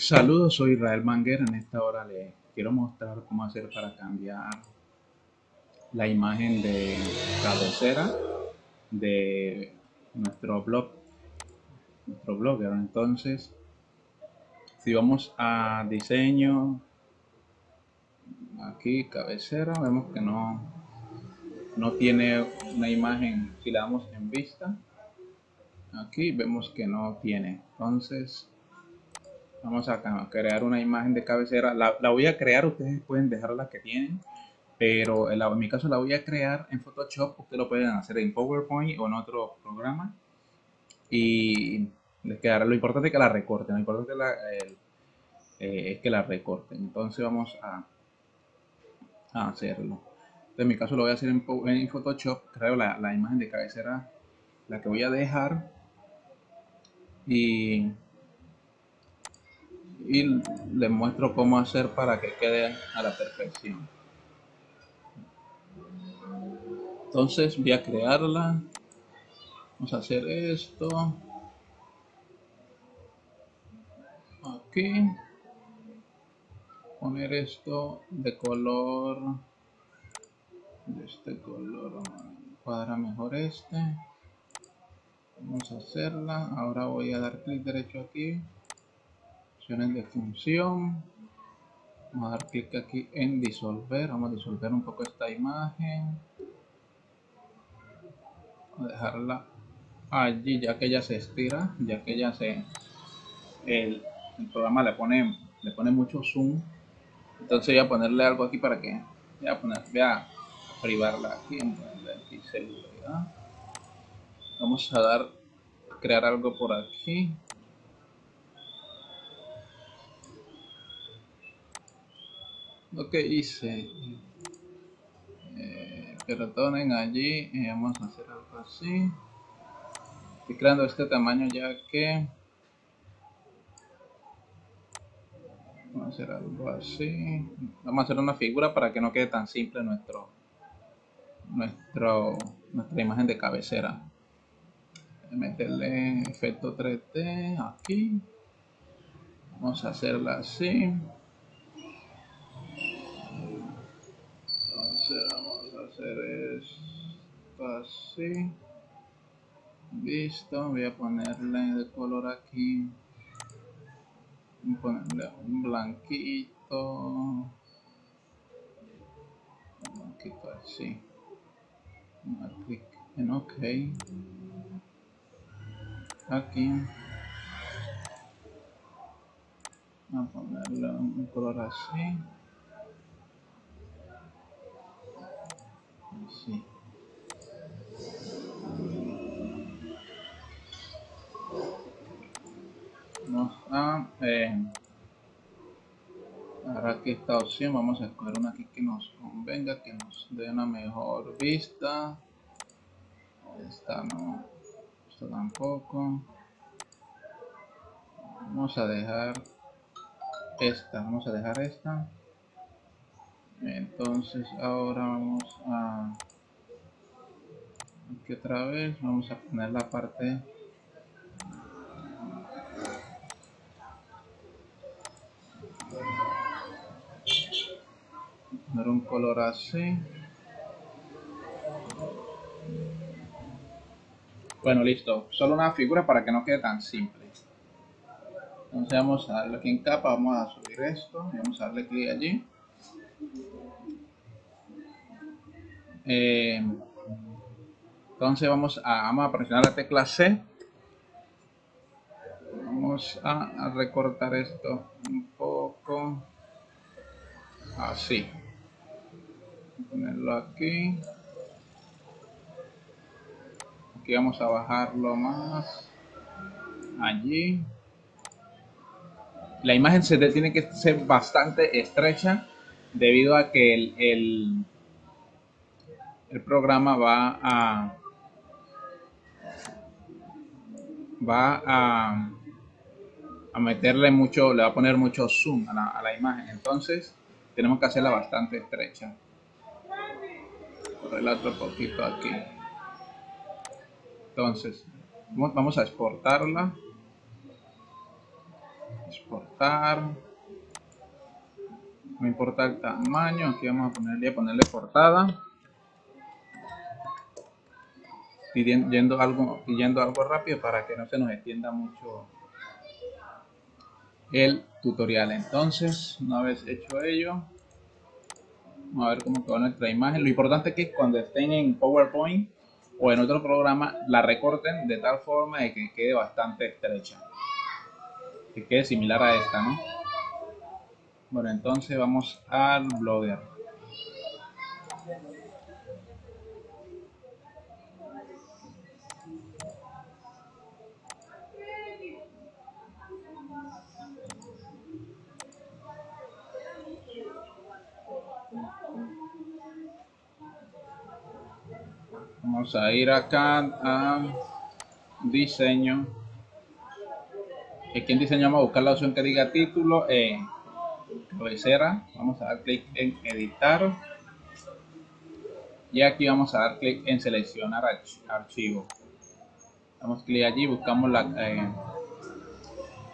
Saludos, soy Israel Manguera. En esta hora les quiero mostrar cómo hacer para cambiar la imagen de cabecera de nuestro blog. Nuestro blogger. Entonces, si vamos a diseño, aquí cabecera, vemos que no, no tiene una imagen. Si la damos en vista, aquí vemos que no tiene. Entonces, Vamos a crear una imagen de cabecera. La, voy a crear, ustedes pueden dejar la que tienen. Pero en, mi caso la voy a crear en Photoshop. Ustedes lo pueden hacer en PowerPoint o en otro programa. Y les quedará. Lo importante es que la recorten. Lo importante eh, es que la recorten. Entonces vamos a, hacerlo. En mi caso lo voy a hacer en, Photoshop. Creo la, la imagen de cabecera. La que voy a dejar. Y y les muestro cómo hacer para que quede a la perfección. Entonces voy a crearla. Vamos a hacer esto. Aquí. Poner esto de color. De este color. Cuadra mejor este. Vamos a hacerla. Ahora voy a dar clic derecho aquí de función. Vamos a dar clic aquí en disolver. Vamos a disolver un poco esta imagen. A dejarla allí ya que ya se estira ya que ya se el, programa le pone le pone mucho zoom. Entonces voy a ponerle algo aquí para que voy a poner voy a privarla aquí en seguridad vamos a dar crear algo por aquí lo que hice eh, perdonen allí y vamos a hacer algo así. Estoy creando este tamaño ya que vamos a hacer algo así. Vamos a hacer una figura para que no quede tan simple nuestro nuestro nuestra imagen de cabecera. Meterle efecto 3D aquí. Vamos a hacerla así vamos a hacer esto así listo voy a ponerle de color aquí. Voy a ponerle un blanquito. Un blanquito así. Clic en ok. Aquí. Voy a ponerle un color así Sí. Vamos a eh, ahora aquí esta opción vamos a escoger una aquí que nos convenga que nos dé una mejor vista. Esta no esta tampoco. Vamos a dejar esta vamos a dejar esta entonces ahora vamos a aquí otra vez vamos a poner la parte poner un color así. Bueno listo. Solo una figura para que no quede tan simple. Entonces vamos a darle aquí en capa vamos a subir esto y vamos a darle clic allí Eh, entonces vamos a, vamos a presionar la tecla C. Vamos a, recortar esto un poco. Así. Ponerlo aquí. Aquí vamos a bajarlo más. Allí. La imagen se tiene que ser bastante estrecha debido a que el el programa va a va a, a meterle mucho, le va a poner mucho zoom a la, imagen. Entonces, tenemos que hacerla bastante estrecha. Por el otro poquito aquí. Entonces, vamos a exportarla. exportar no importa el tamaño aquí vamos a ponerle, a ponerle portada pidiendo algo, pidiendo algo rápido para que no se nos extienda mucho el tutorial. Entonces, una vez hecho ello, vamos a ver cómo quedó nuestra imagen. Lo importante es que cuando estén en PowerPoint o en otro programa, la recorten de tal forma de que quede bastante estrecha. Que quede similar a esta, ¿no? Bueno, entonces vamos al Blogger. Vamos a ir acá a diseño. Aquí en diseño vamos a buscar la opción que diga título. Eh, Vamos a dar clic en editar. Y aquí vamos a dar clic en seleccionar archivo. Damos clic allí, buscamos la, eh,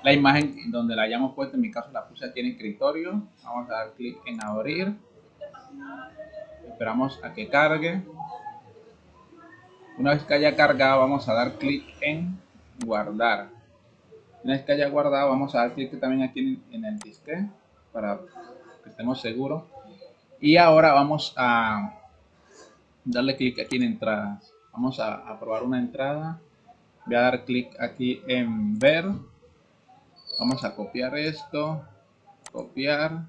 la imagen donde la hayamos puesto. En mi caso la puse aquí en escritorio. Vamos a dar clic en abrir. Esperamos a que cargue. Una vez que haya cargado, vamos a dar clic en guardar. Una vez que haya guardado, vamos a dar clic también aquí en, el disque para que estemos seguros. Y ahora vamos a darle clic aquí en entradas. Vamos a, probar una entrada. Voy a dar clic aquí en ver. Vamos a copiar esto. Copiar.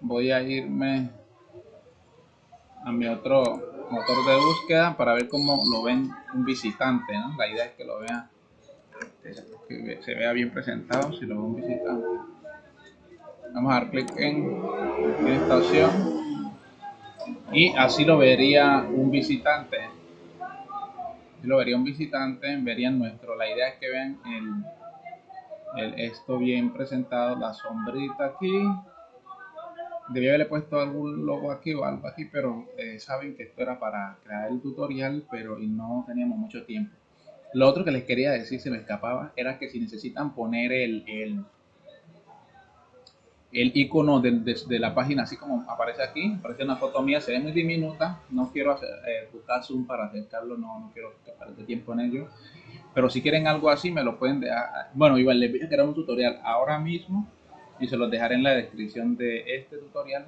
Voy a irme a mi otro motor de búsqueda para ver cómo lo ven un visitante, ¿no? La idea es que lo vea, que se vea bien presentado si lo ve un visitante. Vamos a dar clic en, esta opción y así lo vería un visitante. Si lo vería un visitante, verían nuestro. La idea es que vean el, esto bien presentado, la sombrita aquí, debía haberle puesto algún logo aquí o algo aquí, pero saben que esto era para crear el tutorial, pero y no teníamos mucho tiempo. Lo otro que les quería decir, se me escapaba, era que si necesitan poner el, el icono de, de, la página, así como aparece aquí, aparece una foto mía, se ve muy diminuta, no quiero hacer, eh, buscar zoom para acercarlo, no, no quiero que tiempo en ello. Pero si quieren algo así, me lo pueden dejar. Bueno, igual les voy a crear un tutorial ahora mismo y se los dejaré en la descripción de este tutorial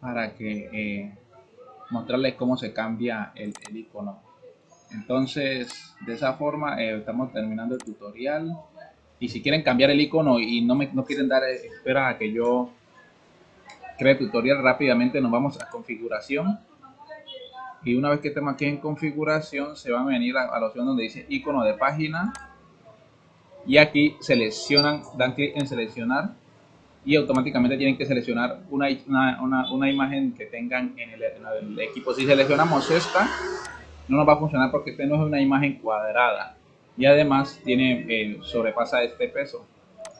para que eh, mostrarles cómo se cambia el, icono entonces de esa forma eh, estamos terminando el tutorial y si quieren cambiar el icono y no me no quieren dar espera a que yo cree tutorial rápidamente nos vamos a configuración. Y una vez que estemos aquí en configuración se van a venir a, la opción donde dice icono de página. Y aquí seleccionan dan clic en seleccionar. Y automáticamente tienen que seleccionar una, una, una, imagen que tengan en el, equipo. Si seleccionamos esta, no nos va a funcionar porque esta no es una imagen cuadrada y además tiene eh, sobrepasa este peso.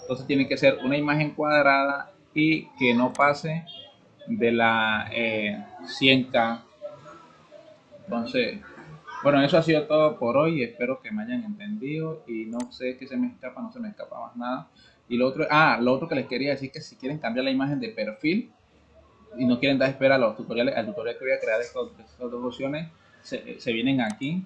Entonces tiene que ser una imagen cuadrada y que no pase de la 100K. Eh, Entonces, bueno, eso ha sido todo por hoy. Espero que me hayan entendido y no sé qué se me escapa, no se me escapa más nada. Y lo otro, ah, lo otro que les quería decir que si quieren cambiar la imagen de perfil y no quieren dar espera a los tutoriales, al tutorial que voy a crear estas dos opciones, se, se, vienen aquí,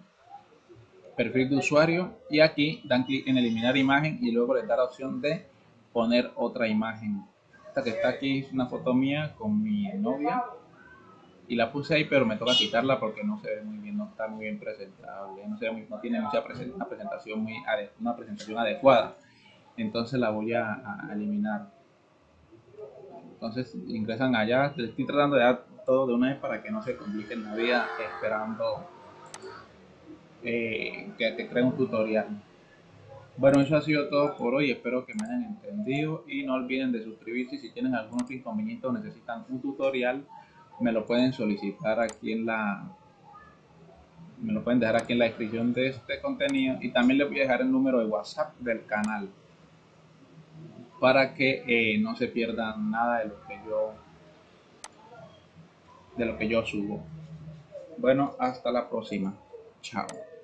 perfil de usuario, y aquí dan clic en eliminar imagen y luego les da la opción de poner otra imagen. Esta que está aquí es una foto mía con mi novia y la puse ahí, pero me toca quitarla porque no se ve muy bien, no está muy bien presentable, no, tiene mucha presentación muy una presentación adecuada. Entonces la voy a, eliminar. Entonces ingresan allá. Estoy tratando de dar todo de una vez para que no se compliquen la vida esperando eh, que te cree un tutorial. Bueno eso ha sido todo por hoy. Espero que me hayan entendido y no olviden de suscribirse. Si tienen algún otro inconveniente o necesitan un tutorial me lo pueden solicitar aquí en la me lo pueden dejar aquí en la descripción de este contenido. Y también les voy a dejar el número de whatsapp del canal para que eh, no se pierdan nada de lo que yo de lo que yo subo. Bueno hasta la próxima Ciao.